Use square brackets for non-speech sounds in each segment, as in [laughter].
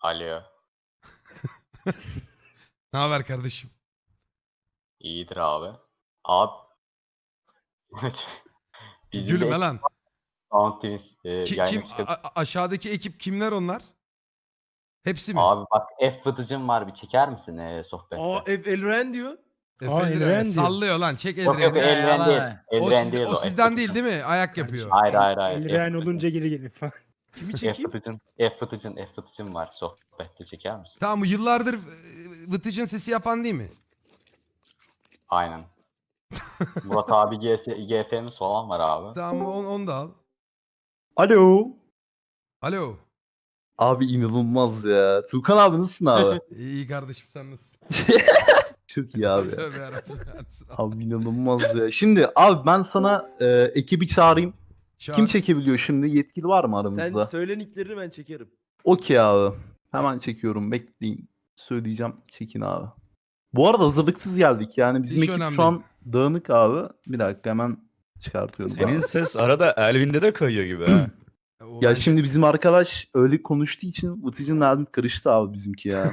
Alo. [laughs] Ne haber kardeşim? İyidir abi. Abi. [laughs] Bizim Gülme de lan. Sound Twins e, Ki- yayına kim, çıkıp- a- a- aşağıdaki ekip kimler onlar? Hepsi mi? Abi bak F fıtıcım var bir çeker misin e, sohbette? Aa Ev Elren diyor. Efendim, Eldiven diyor. sallıyor lan. Çek yok yok. Elren değil. O, Elren siz- değil o o. sizden F değil değil mi? Ayak yapıyor. Hayır hayır hayır. F olunca geri gelir falan. Kimi çekeyim? fıtıcın, F fıtıcın, F fıtıcın var sohbette çeker misin? Tamam bu yıllardır e, Vıtıcın sesi yapan değil mi? Aynen. [laughs] Murat abi GS, GF'miz falan var abi. Tamam onu, onu da al. Alo. Alo. Abi inanılmaz ya. Tuğkan abi nasılsın abi? [laughs] İyi kardeşim sen nasılsın? [laughs] Çok iyi abi. Tövbe yarabbim. Abi inanılmaz ya. Şimdi abi ben sana e, ekibi çağırayım. Çağır. Kim çekebiliyor şimdi? Yetkili var mı Sen aramızda? söyle nicklerini ben çekerim. Okey abi. Hemen çekiyorum. Bekleyin. Söyleyeceğim. Çekin abi. Bu arada hazırlıksız geldik. Yani bizim Hiç ekip önemli şu an dağınık abi. Bir dakika hemen çıkartıyorum. Senin ses arada Elvin'de de kayıyor gibi ha. [clears throat] Ya şimdi bizim arkadaş öyle konuştuğu için Vıtıcı'nın Elvin karıştı abi bizimki ya. [laughs]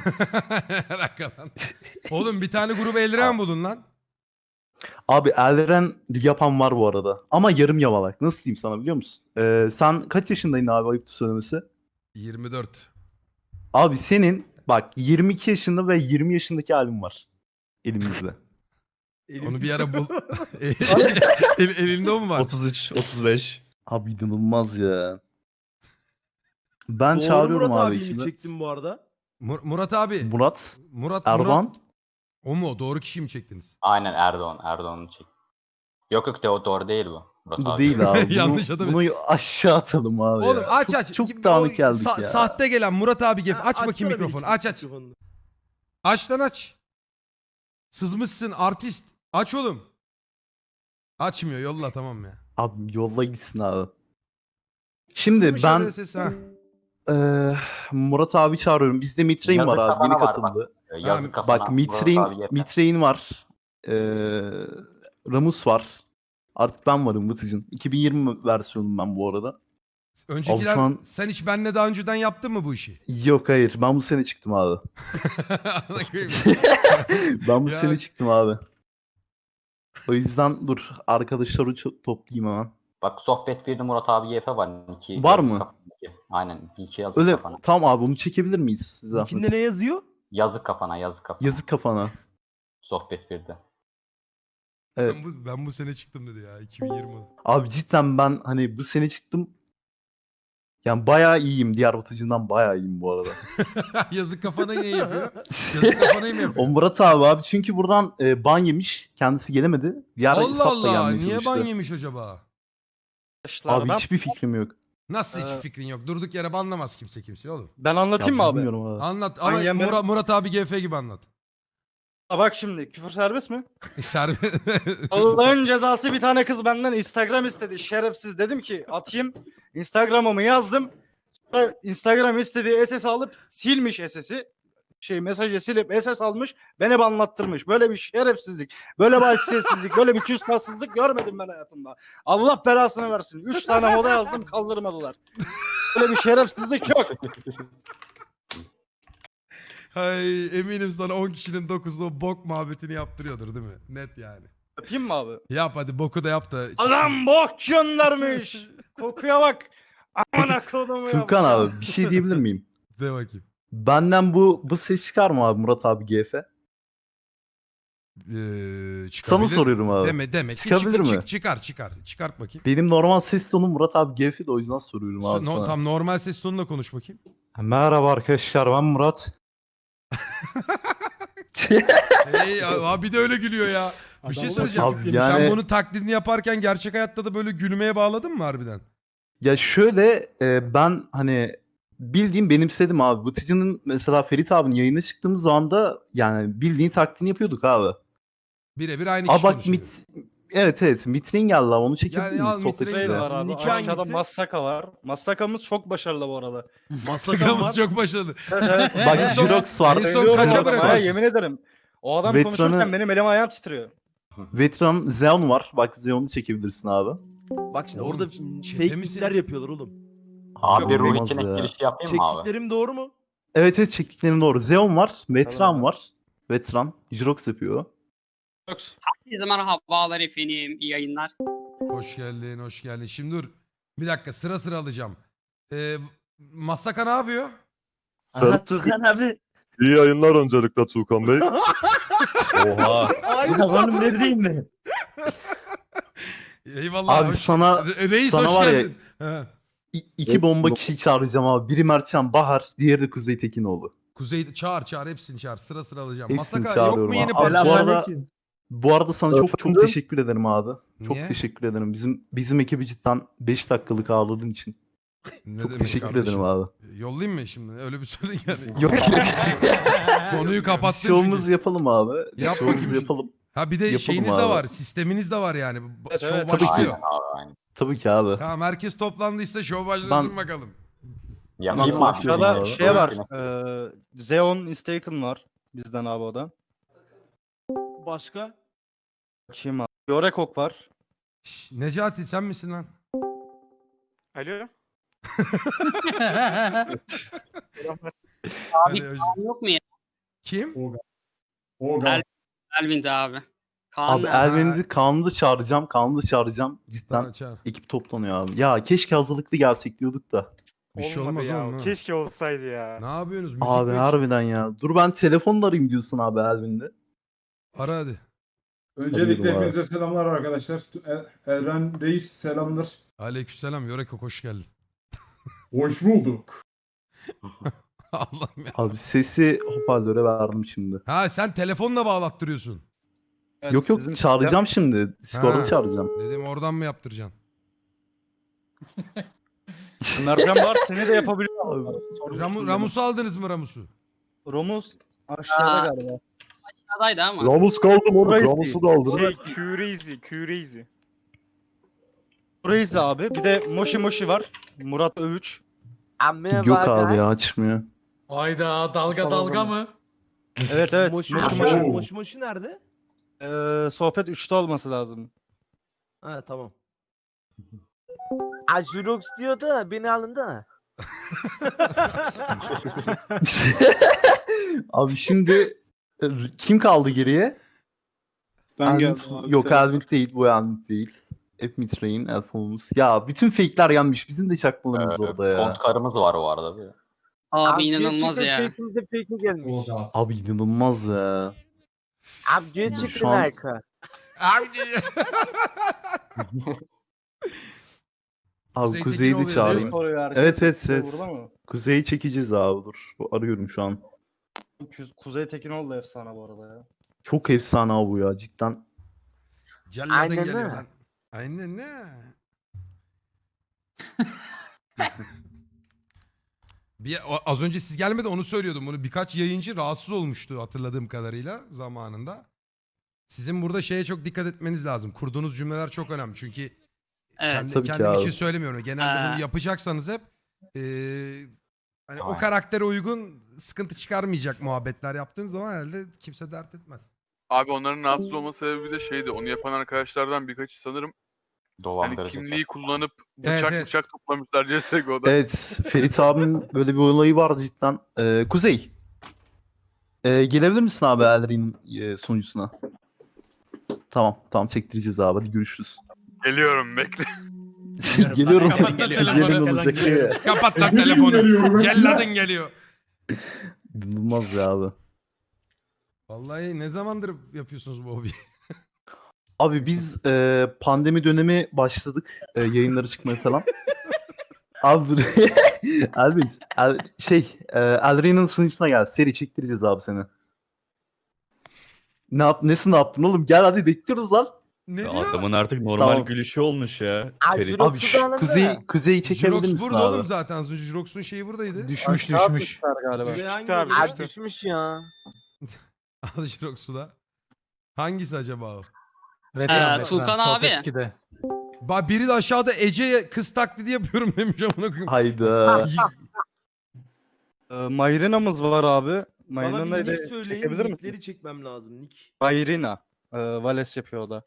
Oğlum bir tane grubu eldiven bulun lan. Abi Elren yapan var bu arada. Ama yarım yamalak. Nasıl diyeyim sana biliyor musun? Ee, sen kaç yaşındaydın abi ayıptır söylemesi? 24. Abi senin bak 22 yaşında ve 20 yaşındaki halim var. Elimizde. [laughs] Onu bir ara bul. [laughs] [laughs] El, elinde o mu var? 33, 35. Abi inanılmaz ya. Ben Doğru çağırıyorum Murat abi abiyi mi ekibi. çektin bu arada? Mur- Murat abi. Murat, Murat Erdoğan. Murat. O mu? Doğru kişi mi çektiniz? Aynen Erdoğan. Erdoğan'ı çek. Yok yok de o doğru değil bu. Murat Bu abi. değil abi. [laughs] Bunu, Yanlış adam. Bunu aşağı atalım abi Oğlum ya. aç çok, aç. Çok O dağınık geldik sa- ya. Sahte gelen Murat abi gel. Ha, Aç bakayım mikrofonu. Aç aç. Aç lan aç. Sızmışsın artist. Aç oğlum. Açmıyor yolla tamam ya. Abi yolla gitsin abi. Şimdi Sızmış ben öyle ses, ha. eee, Murat abi çağırıyorum. Bizde Mitrein Yazık var abi. kafana Yeni var bak. katıldı. Yazık Bak, Mitrein. Mitrein var. Ee, Ramus var. Artık ben varım Vıtıcın. 2020 versiyonum ben bu arada. Öncekiler Abi an- sen hiç benle daha önceden yaptın mı bu işi? Yok hayır ben bu sene çıktım abi. [laughs] Ben bu Ya- sene çıktım abi. O yüzden dur arkadaşları toplayayım hemen. Bak sohbet birde Murat abi YF var. Niki, Var mı? kafana. Aynen. Niki yazık Öyle kafana. tamam abi bunu çekebilir miyiz size? Nickinde ne yazıyor? Yazık kafana yazık kafana. Yazık kafana. Sohbet birde. Evet. ben, bu, ben bu sene çıktım dedi ya 2020. Abi cidden ben hani bu sene çıktım. Yani bayağı iyiyim. Diğer Vıtıcından bayağı iyiyim bu arada. [laughs] Yazık kafana ne yapıyor? [laughs] Yazık kafana mı O yapıyor? Murat abi abi çünkü buradan e, ban yemiş. Kendisi gelemedi. Diğer Allah Allah niye çalıştı. ban yemiş acaba? Abi hiçbir fikrim yok. Nasıl hiç Ee, fikrin yok? Durduk yere banlamaz kimse kimse oğlum. Ben anlatayım Ya mı abi? bilmiyorum abi. Anlat ama yemedim. Murat, Murat abi GF gibi anlat. Aa, bak şimdi küfür serbest mi? [laughs] Serbest. [laughs] Allah'ın cezası bir tane kız benden Instagram istedi. Şerefsiz dedim ki atayım. Instagram'ımı yazdım. Sonra Instagram istediği SS alıp silmiş SS'i. Şey mesajı silip SS almış. Beni anlattırmış. Böyle bir şerefsizlik. Böyle bir haysiyetsizlik. Böyle bir küstassızlık görmedim ben hayatımda. Allah belasını versin. Üç tane moda yazdım kaldırmadılar. Böyle bir şerefsizlik yok. Hay eminim sana 10 kişinin 9'u o bok muhabbetini yaptırıyordur değil mi? Net yani. Yapayım mı abi? Yap hadi boku da yap da. Adam bok göndermiş. Kokuya bak. Aman kodumu ya. Furkan abi bir şey diyebilir miyim? De bakayım. Benden bu bu ses çıkar mı abi Murat abi GF? Ee, Sana çıkabilir. soruyorum abi. Deme deme. Çık- Çıkabilir çık- mi? çık- çıkar çıkar. Çıkart bakayım. Benim normal ses tonum Murat abi GF de o yüzden soruyorum abi No, sana. tam normal ses tonunda konuş bakayım. Merhaba arkadaşlar ben Murat. [laughs] Hey abi de öyle gülüyor ya. Bir şey söyleyeceğim. Abi Sen yani- bunu taklidini yaparken gerçek hayatta da böyle gülmeye bağladın mı harbiden? Ya şöyle e, ben hani bildiğim benimsedim abi. Vıtıcı'nın mesela Ferit abinin yayına çıktığımız zaman da yani bildiğin taklidini yapıyorduk abi. Birebir aynı Aa kişi bak konuşuyor. mit evet evet Mitrin geldi abi onu çekebilir Yani miyiz al sohbet Mitrin Şey Güzel. de var abi. Niki Aşağıda hangisi? Massaka var. Massakamız çok başarılı bu arada. Masakamız çok başarılı. [laughs] Bak Jirox var. en son kaça ha, Yemin ederim. O adam Veteranı- konuşurken benim elim ayağım titriyor. Veteran Zeon var. Bak Zeon'u çekebilirsin abi. Bak şimdi Oğlum, orada fake misin? yapıyorlar oğlum. Abi ruh için ya. girişi yapayım mı abi? Çektiklerim doğru mu? Evet evet çektiklerim doğru. Xeon var. Vetran Tamam. var. Vetran. Jirox yapıyor. Herkese merhabalar efendim. İyi yayınlar. Hoş geldin, hoş geldin. Şimdi dur. Bir dakika sıra sıra alacağım. Ee, Masaka ne yapıyor? Aha Tuğkan abi. İyi yayınlar öncelikle Tuğkan Bey. [laughs] Oha. Oğlum neredeyim ben? [laughs] Eyvallah. Abi hoş- sana Re- Reis sana hoş var ya- geldin. He. İki bomba kişi çağıracağım abi. Biri Mertcan Bahar, diğeri de Kuzey Tekinoğlu. Kuzey çağır çağır hepsini çağır. Sıra sıra alacağım. Hepsini Masaka yok çağırıyorum mu yeni abi. parça? Bu arada, bu arada sana çok çok Efendim? teşekkür ederim abi. Çok Niye? teşekkür ederim. Bizim bizim ekibi cidden 5 dakikalık ağırladığın için. Ne Çok demek teşekkür kardeşim? ederim abi. Yollayayım mı şimdi? Öyle bir söyleyin yani. [laughs] Yok. [laughs] Konuyu kapattın Şovumuzu çünkü. yapalım abi. Yap Şovumuzu bakayım. yapalım. Ha bir de Yapalım şeyiniz de abi. var. Sisteminiz de var yani. Bu- Evet, Şov evet, tabii ki. başlıyor. Aynen abi aynen. Tabii ki abi. Tamam herkes toplandıysa şov başlasın Ben- bakalım. Mı? başlayalım Aşağıda şey var. Aynen. E, Xeon Instaken var. Bizden abi o da. Başka? Bakayım abi. Yorekok var. Şş, Necati sen misin lan? Alo. [laughs] Abi Kaan yok mu ya? Kim? El- Elvin de abi. Kaan Abi Kaan'ı da çağıracağım. Da çağıracağım. Cidden çağır. ekip toplanıyor abi. Ya keşke hazırlıklı gelsek diyorduk da. Bir şey olmaz oğlum. ha. Keşke olsaydı ya. Ne yapıyorsunuz? Müzik Abi mi? harbiden ya. Dur ben telefonla arayayım diyorsun abi Elvin'de. Ara hadi. Öncelikle Öncelikle hepinize hepinize selamlar arkadaşlar. Eren Reis selamlar. Aleykümselam. Yoreko hoş geldin. [laughs] Hoş bulduk. [laughs] Allah'ım ya. Abi sesi hoparlöre verdim şimdi. Ha sen telefonla bağlattırıyorsun. Evet, yok yok bizim çağıracağım şimdi. Discord'da Ha. çağıracağım. Dedim oradan mı yaptıracaksın? [laughs] Mercan var. Seni de yapabiliyor. Abi, Ramu, Ramus'u aldınız mı Ramus'u? Romuz aşağıda Aa. galiba. Aşağıdaydı ama. Ramus kaldı mı? Crazy. Ramus'u da aldın. Şey, Crazy, Crazy. Crazy abi. Bir de Moshi Moshi var. Murat Övüç. yok abi ya açmıyor. Hayda dalga dalga mı? Evet evet. Moşi Moshi moşi. Moshi. Moşi moşi nerede? Ee, sohbet 3'te olması lazım. Ha tamam. Ajurox diyor da beni alın da. [laughs] abi şimdi e, kim kaldı geriye? Ben Elvin- geldim abi, Yok selam. Elvin değil bu Elvin değil. Hep Mitrain, Elfonumuz. Ya bütün fake'ler gelmiş. Bizim de çakmalarımız orada ya. Kont karımız var o arada. Bir. Abi inanılmaz ya. Fake'imize fake gelmiş. Abi inanılmaz ya. Abi gerçekten Şu an- harika. Abi [laughs] Abi Kuzey Kuzey'i de çağırayım. Evet evet evet. Mı? Kuzey'i çekeceğiz abi dur. Arıyorum şu an. Ku- Kuzey Tekinoğlu da efsane bu arada ya. Çok efsane abi bu ya cidden. Celladın Aynen geliyor lan. Aynen ne? [laughs] Bir, az önce siz gelmeden onu söylüyordum. Bunu birkaç yayıncı rahatsız olmuştu hatırladığım kadarıyla zamanında. Sizin burada şeye çok dikkat etmeniz lazım. Kurduğunuz cümleler çok önemli. Çünkü Evet. kendi, Tabii ki kendim abi. için söylemiyorum. Genelde Ee. bunu yapacaksanız hep eee, hani o karaktere uygun sıkıntı çıkarmayacak muhabbetler yaptığınız zaman herhalde kimse dert etmez. Abi onların rahatsız olma sebebi de şeydi. Onu yapan arkadaşlardan birkaçı sanırım hani Dolandırıcı. kimliği kullanıp Evet, bıçak evet. bıçak toplamışlar CSGO'da. Evet Ferit abinin böyle bir olayı vardı cidden. Ee, Kuzey. Ee, gelebilir misin abi Elrin'in e, sonucuna? Tamam tamam çektireceğiz abi hadi görüşürüz. Geliyorum bekle. [laughs] Geliyorum. Kapat telefonu. Olacak. Kapat lan telefonu. Celladın geliyor. İnanılmaz ya abi. Vallahi ne zamandır yapıyorsunuz bu hobiyi? Abi biz e, pandemi dönemi başladık e, yayınları çıkmaya falan. [laughs] abi [laughs] Elvin El, şey e, Elrin'in sunucusuna gel seri çektireceğiz abi seni. Ne yap nesin ne yaptın oğlum gel hadi bekliyoruz lan. Ne Ya diyor? Adamın artık normal Tamam. gülüşü olmuş ya. Ay, Ferit. Abi şu kuzey kuzeyi çekebilir misin burada abi? oğlum zaten. Jirox'un şeyi buradaydı. Düşmüş düşmüş. galiba. Hangi Abi bölge? düşmüş ya. [laughs] Al Jirox'u da. Hangisi acaba o? Ee, Tuğkan abi. Ba biri de aşağıda Ece'ye kız taklidi yapıyorum [laughs] demiş amına koyayım. Hayda. [laughs] Ee, Mayrina'mız var abi. Bana Mayrina'yı bir da nick söyleyin. çekebilir Nickleri misin? çekmem lazım. Nick. Mayrina. Ee, Vales yapıyor o da.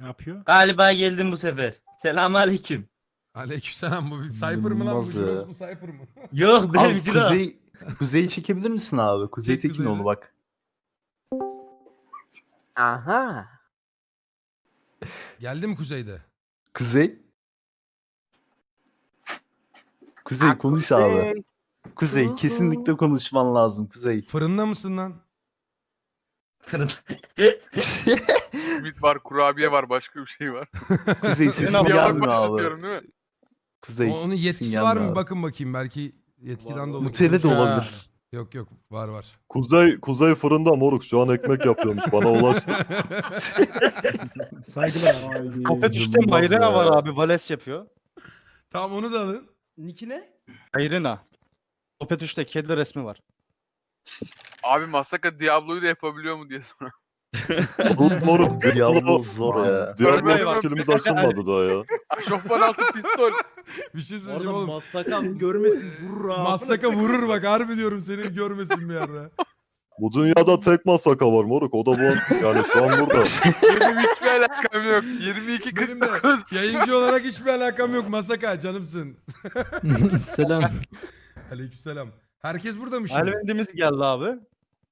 Ne yapıyor? Galiba geldim bu sefer. Selamünaleyküm. Aleykümselam bu bir Cypher mı lan bu? Mu Cypher mı? Yok Abi benim. Kuzey, Kuzey'i çekebilir misin abi? Kuzey Çek Kuzey'i. Tekinoğlu bak. Aha. Geldi mi kuzeyde? Kuzey. Kuzey konuş abi. Kuzey kesinlikle konuşman lazım Kuzey. Fırında mısın lan? Simit [laughs] var, kurabiye var, başka bir şey var. [laughs] Kuzey sesin Yavaş gelmiyor abi. başlatıyorum değil mi? Kuzey. O- Onun sesin yetkisi var gelmiyor mı? abi. Bakın bakayım belki yetkiden dolayı. Mutele de Ha. olabilir. Yok yok var var. Kuzey Kuzey fırında moruk şu an ekmek yapıyormuş bana ulaştı. Saygılar. Kopet 3'te İnanılmaz Mayrena var abi. Vales yapıyor. tamam onu da alın. Nick'i ne? Mayrena. Kopet 3'te kedi resmi var. Abi Masaka Diablo'yu da yapabiliyor mu diye sonra. Moruk moruk. Diablo zor ya. Diablo skillimiz açılmadı daha ya. [laughs] Aşofman altı pistol. Bir şey Orada söyleyeceğim oğlum. Massakan görmesin vurur ha. Massaka vurur bak harbi diyorum seni görmesin bir yerde. Bu dünyada tek masaka var moruk o da bu yani şu an burada. [laughs] Benim hiçbir alakam yok. 22 Benim de 49. yayıncı olarak hiçbir alakam yok Masaka canımsın. [laughs] Selam. Aleykümselam. Herkes burada mı şimdi? Elvendimiz geldi abi.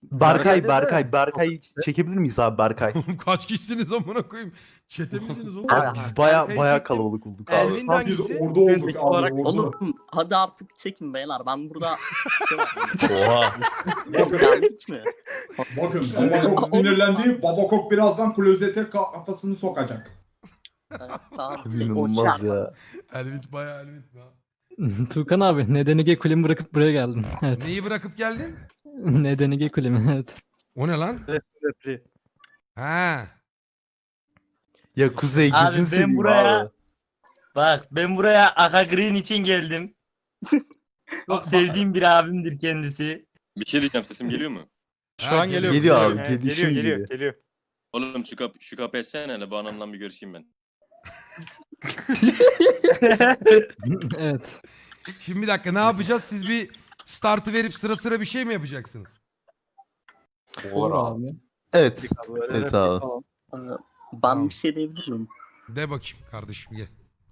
Berkay, Berkay, Berkay'ı çekebilir miyiz abi Berkay? Oğlum Kaç kişisiniz amına koyayım? Çete misiniz oğlum? Abi biz baya Berkay'ı baya çektim. kalabalık olduk abi. Elvin hangisi? Orada olduk olarak Oğlum hadi artık çekin beyler. Ben burada [laughs] Oha. geldik mi? Bakın Babakok sinirlendi. Babakok birazdan klozete kafasını sokacak. Evet, sağ ol. İnanılmaz ya. Elvit baya Elvit. ha. [laughs] Tuğkan abi Nedenige kulemi bırakıp buraya geldim. [laughs] Evet. Neyi bırakıp geldin? [laughs] Nedenige kulemi evet. O ne lan? Ha. Ya Kuzey Abi ben buraya- abi. Bak ben buraya Aka Green için geldim. Çok sevdiğim bir abimdir kendisi. Bir şey diyeceğim sesim geliyor mu? Şu Ha, an geliyor. geliyor abi, He, Geliyor geliyor geliyor. geliyor. Oğlum şu kapı şu kapı etsene hele bu anamla bir görüşeyim ben. [laughs] evet. Şimdi bir dakika ne yapacağız? Siz bir startı verip sıra sıra bir şey mi yapacaksınız? Olur abi. Evet. Evet repli abi. falan. Ben bir şey diyebilir miyim? De bakayım kardeşim gel.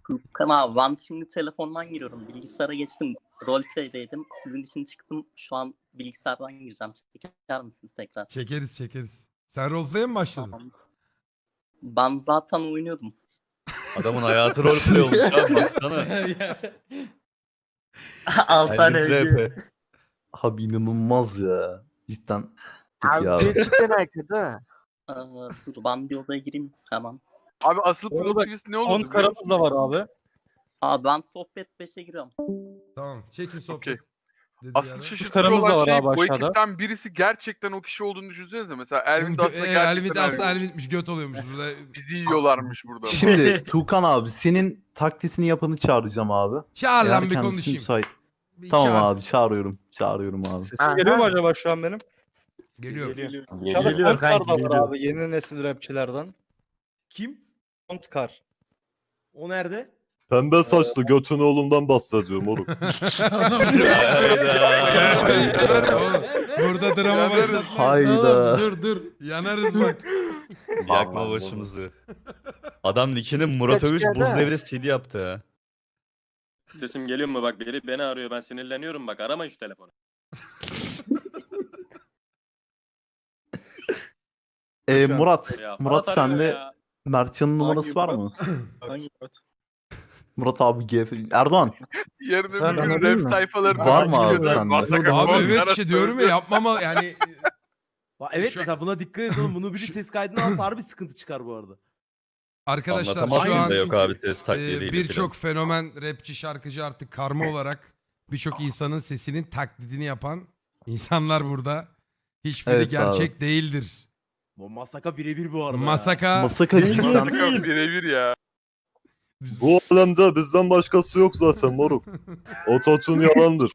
Tuğkan abi ben şimdi telefondan giriyorum. Bilgisayara geçtim. Roleplay'deydim. Sizin için çıktım. Şu an bilgisayardan gireceğim. Çeker misiniz tekrar? Çekeriz çekeriz. Sen roleplay'e mi başladın? Tamam. Ben zaten oynuyordum. Adamın hayatı roleplay olmuş ya [laughs] baksana. 6 tane hediye. Abi inanılmaz ya. Cidden. Abi abi. gerçekten arkada. Aa, dur ben bir odaya gireyim hemen. Abi asıl twist ne olurdu? 10 biliyor karamız musun? da var abi. Aa ben sohbet 5'e giriyorum. Tamam çekin sohbet. Okey. Asıl şaşırtıcı Karamız da olan var şey abi bu aşağıda. ekipten birisi gerçekten o kişi olduğunu düşünsenize. Mesela Ervin de aslında e, gerçekten Elvit aslında Ervin. Elvit'miş göt oluyormuş burada. [laughs] Bizi yiyorlarmış burada. Şimdi [laughs] Tuğkan abi senin taklitini yapanı çağıracağım abi. Çağır Eğer lan bir kendisi konuşayım. müsait- Bir Tamam çağır. abi çağırıyorum. Çağırıyorum abi. Sesim Aha. geliyor mu acaba şu an benim? Geliyor. Geliyor. Geliyor. Kanki, da var geliyor. abi yeni nesil rapçilerden. Kim? Kontkar. O nerede? Pembe saçlı götün oğlundan bahsediyorum. Oğlum, [laughs] burada drama başlatma. Hayda. dur dur. Yanarız bak. Yakma başımızı. Adam nickini Murat Övüş buz de. devri CD yaptı ha. Sesim geliyor mu bak biri beni arıyor ben sinirleniyorum bak arama şu telefonu. Ee, Murat. Ya, Murat Ferhat arıyor sende ya. Mertcan'ın numarası var mı? Hangi Murat? Murat abi GF. Erdoğan. Yarın Sen öbür gün anladın rap mı? sayfalarında Var mı abi çıkıyor. sende? Masaka Abi falan evet arası işte diyorum ya yapmama yani [laughs] Evet Şu- mesela buna dikkat et oğlum. Bunu biri ses kaydına alsa harbi sıkıntı çıkar bu arada. arkadaşlar Anlatamazsın şu an da yok abi test e, birçok fenomen rapçi şarkıcı artık karma olarak birçok insanın sesinin taklidini yapan insanlar burada. Hiçbiri Evet gerçek değildir. Bu Masaka birebir bu arada. ya. Masaka Masaka cidden. Masaka birebir ya. Bu alemde bizden başkası yok zaten moruk. [laughs] Ototun yalandır.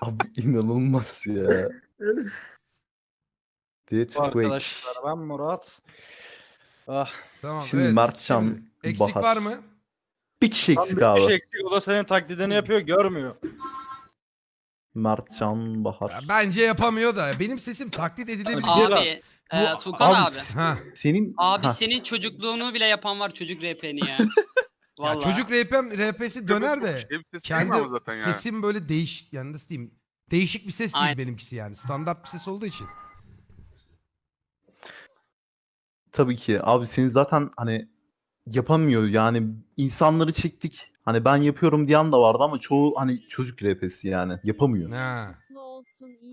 Abi inanılmaz ya. Dead Bu Quake. arkadaşlar ben Murat. Ah. tamam Şimdi evet. Mertcan, Şimdi eksik Bahar. var mı? Bir kişi eksik bir kişi abi. eksik o da senin taklidini yapıyor görmüyor. Mertcan Bahar. Ya bence yapamıyor da benim sesim taklit edilebilir. Abi, Bu- e, Tuğkan abi. s- Ha. Senin Abi Ha, senin çocukluğunu bile yapan var çocuk RP'ni ya. [laughs] Ya Vallahi. çocuk RP'm, RP'si döner de Şey kendi sesim böyle değişik yani nasıl diyeyim değişik bir ses değil Aynen. benimkisi yani standart bir ses olduğu için. Tabii ki. Abi senin zaten hani yapamıyor yani insanları çektik. Hani ben yapıyorum diyen de vardı ama çoğu hani çocuk RP'si yani yapamıyor. Ha.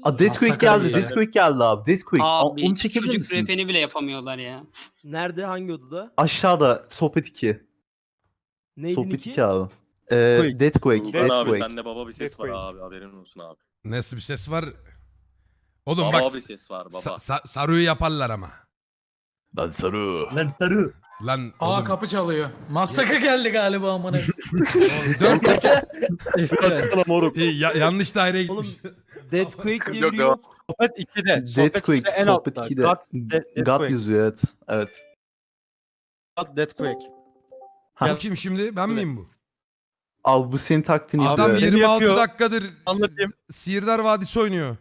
A Deathquake Masakra geldi. bir şey. Deathquake geldi abi. Deathquake. A- Abi Onu çekebilir çocuk misiniz? repeni bile yapamıyorlar ya. Nerede hangi odada? Aşağıda sohbet 2. Neydi Sohbet Niki? 2 abi. Ee, Deathquake. Deathquake. Tuğkan abi sende baba bir ses var Deathquake. abi haberin olsun abi. Nasıl bir ses var? Oğlum Baba bak bir ses var baba. sa- sa- Saru'yu yaparlar ama. Lan sarı. Lan Aa oğlum, kapı çalıyor. Masaka geldi galiba amına. [laughs] dört Açsana moruk. Ya- yanlış daireye Oğlum gitmiş. Deathquake diye Yok, biri yok. yok. Sohbet 2'de. Sohbet Deathquake. 2'de en Sohbet altta. 2'de. God, De- God Deathquake. yazıyor evet. Evet. God, Deathquake. Bu Ha. kim şimdi? Ben miyim bu? Abi bu senin taktiğini Adam yapıyor. Seni 26 yapıyor. dakikadır Anlatayım. Sihirdar Vadisi oynuyor.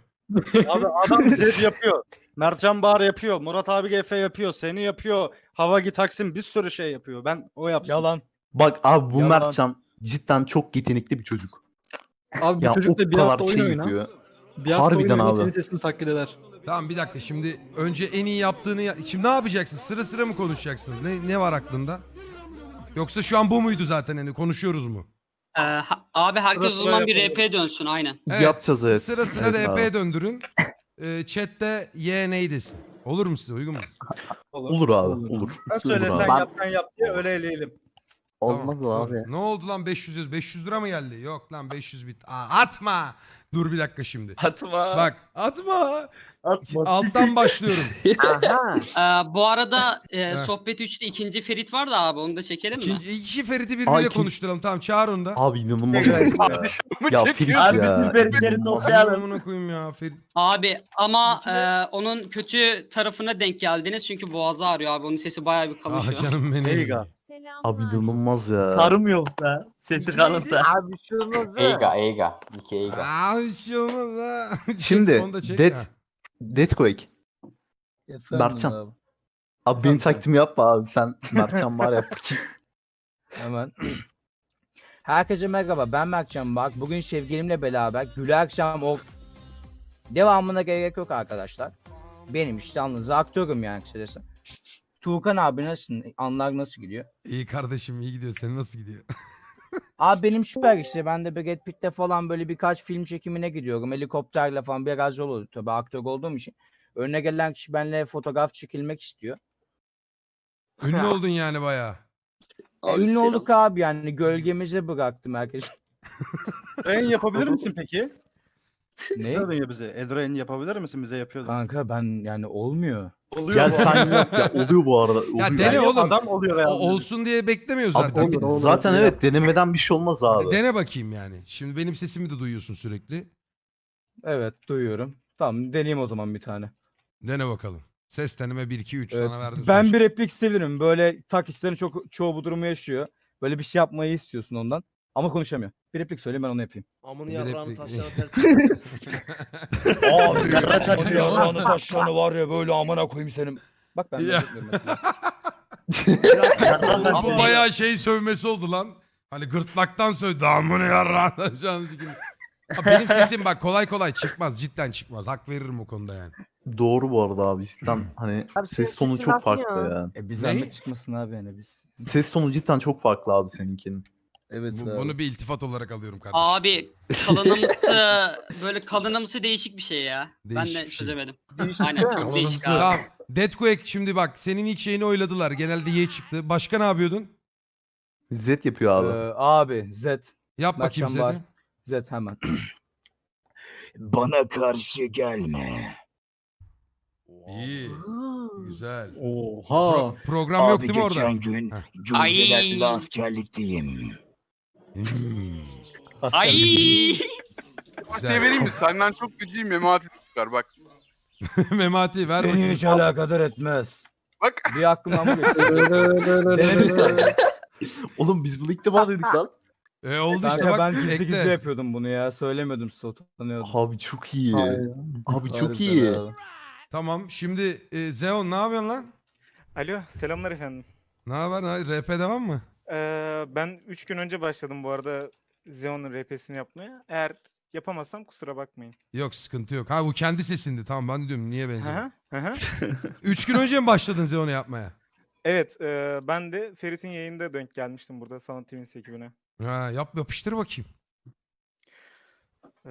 Abi adam [laughs] Zed yapıyor. Mertcan Bahar yapıyor. Murat abi GF yapıyor. Seni yapıyor. Havagi Taksim bir sürü şey yapıyor. Ben o yapsın. Yalan. Bak abi bu Yalan. Mertcan cidden çok yetenekli bir çocuk. Abi bu Ya çocuk da bir kadar hafta oyun şey oyna. yapıyor. Bir hafta Harbiden oyun abi. Sesini taklit eder. Tamam bir dakika şimdi önce en iyi yaptığını ya- şimdi ne yapacaksın? Sıra sıra mı konuşacaksınız? Ne ne var aklında? Yoksa şu an bu muydu zaten hani konuşuyoruz mu? Ee, ha- abi herkes o Sırasına zaman bir yapalım. RP dönsün aynen. Evet, Yapacağız evet. Sıra sıra Evet abi. döndürün. Ee, chatte Y ney desin. Olur mu size uygun mu? Olur abi olur. Ben söylesen abi. yap sen yap diye öyle eleyelim. Olmaz Tamam, abi. Ne oldu lan 500 yüz- 500 lira mı geldi? Yok lan 500 bit. Aa, atma. Dur bir dakika şimdi. Atma. Bak atma. Alttan başlıyorum. [laughs] Aha. Ee, bu arada e, sohbet 3'te ikinci Ferit var da abi onu da çekelim mi? İkinci, iki Ferit'i birbiriyle ikinci- konuşturalım. Tamam çağır onu da. Abi inanılmaz ya. ya Ferit ya. Abi koyayım ya Ferit. Abi ama e, onun kötü tarafına denk geldiniz çünkü boğazı ağrıyor abi onun sesi bayağı bir kalın şu Ah an. canım benim. Eyga. Abi inanılmaz ya. Sarım yoksa. Sesi kalınsa. Abi şunu Eiga, Eiga. Niki Eiga. Aa hiç şey olmaz ha. [laughs] Çek, Şimdi da çek Death, ha. Deathquake. Mertcan. Abi benim taktiğimi yapma abi sen Mertcan var yap. [laughs] Hemen. Herkese merhaba ben Mertcan bak. Bugün sevgilimle beraber Gülü Akşam o devamına gerek yok arkadaşlar. Benim işte yalnız aktörüm yani kısacası. Tuğkan abi nasıl? Anlar nasıl gidiyor? İyi kardeşim iyi gidiyor. Senin nasıl gidiyor? [laughs] Abi benim süper işte. Ben de Brad Pitt'te falan böyle birkaç film çekimine gidiyorum. Helikopterle falan biraz yol oluyor. Tabii aktör olduğum için. Önüne gelen kişi benimle fotoğraf çekilmek istiyor. Ünlü oldun yani bayağı. Ünlü olduk abi yani. Gölgemize bıraktım herkes. [laughs] Rain yapabilir misin peki? Ne? Yapıyordun ya bize. Edrain yapabilir misin? Bize yapıyordun. Kanka ben yani olmuyor. Oluyor Gel bu sen arada. yap ya oluyor bu arada. Oluyor. Ya dene Yani oğlum. Adam oluyor O, olsun diye beklemiyoruz Abi, zaten. tabii, zaten evet denemeden bir şey olmaz abi. Dene bakayım yani. Şimdi benim sesimi de duyuyorsun sürekli. Evet duyuyorum. Tamam deneyeyim o zaman bir tane. Dene bakalım. Ses deneme 1 2 3 Evet, sana verdim. Ben sonuç. bir replik isteyebilirim. Böyle takipçilerin çok çoğu bu durumu yaşıyor. Böyle bir şey yapmayı istiyorsun ondan. Ama konuşamıyor. Bir replik söyle ben onu yapayım. Amını Bir yavrağını replik. taşlarına ters. Abi [laughs] Hadi yavrağını taşlarını var ya böyle amına koyayım senin. Bak ben de Ya. yapıyorum mesela. [laughs] Bu bayağı şey sövmesi oldu lan. Hani gırtlaktan sövdü. Amına yarrağına. Abi Benim sesim bak kolay kolay çıkmaz. Cidden çıkmaz. Hak veririm o konuda yani. Doğru bu arada abi cidden hani Abi ses senin tonu sesin çok nasıl farklı ya? ya. E bir Ne? zahmet çıkmasın abi yani biz. Ses tonu cidden çok farklı abi seninkinin. Evet Bu- abi. bunu bir iltifat olarak alıyorum kardeşim. Abi kalınımsı böyle kalınımsı değişik bir şey ya. Değişik ben de bir şey. çözemedim. [laughs] Değişik Aynen çok değişik abi. Tamam. Deathquake şimdi bak senin ilk şeyini oyladılar. Genelde Y çıktı. Başka ne yapıyordun? Z yapıyor abi. Ee, abi Z. Yap bakayım. Zed'i. Z hemen. [clears throat] Bana karşı gelme. İyi. Güzel. Oha. Pro- program yok değil mi orada? gün Heh. Ay. askerlikteyim. Ay. Güzel. şey vereyim mi? Senden çok güçlü memati çıkar bak. [laughs] Memati ver Seni bakayım. hiç alakadar etmez. Bak. Bir aklımdan mı geçti? Oğlum biz bunu ilk defa dedik lan. [laughs] E, oldu işte bak ben gizli gizli yapıyordum bunu ya. Söylemiyordum size utanıyordum. Abi çok iyi. Abi çok iyi. abi. Tamam şimdi e, Zeon ne yapıyorsun lan? Alo selamlar efendim. Ne haber? Ne- RP devam mı? Ee, ben 3 gün önce başladım bu arada Xeon'un RP'sini yapmaya. Eğer yapamazsam kusura bakmayın. Yok sıkıntı yok. Ha bu kendi sesindi. Tamam ben diyorum niye benziyor? hı. [laughs] Üç gün önce mi başladın Zeon'u yapmaya? evet, e, ben de Ferit'in yayında denk gelmiştim burada Sanat Twins ekibine. Ha, yap yapıştır bakayım. Ee,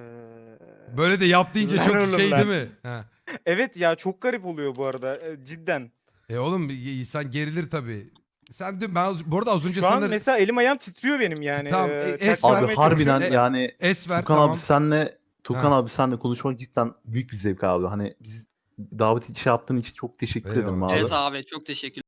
Böyle de yap deyince Lan çok oğlum şey lan. değil mi? Ha. Evet ya çok garip oluyor bu arada e, cidden. E oğlum insan gerilir tabii. Sen dün ben az- bu arada az önce Şu an mesela elim ayağım titriyor benim yani. Tamam, Ee, e, es. Abi harbiden çalışıyorum. yani es ver Tukan tamam. abi senle Tukan Ha. abi senle konuşmak cidden büyük bir zevk abi. Hani biz davet şey yaptığın için çok teşekkür ederim Eyvallah. abi. Evet abi çok teşekkür